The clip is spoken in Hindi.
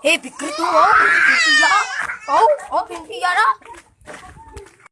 Hei, pikir tu, oh, pintia. Oh, oh, pintia dah.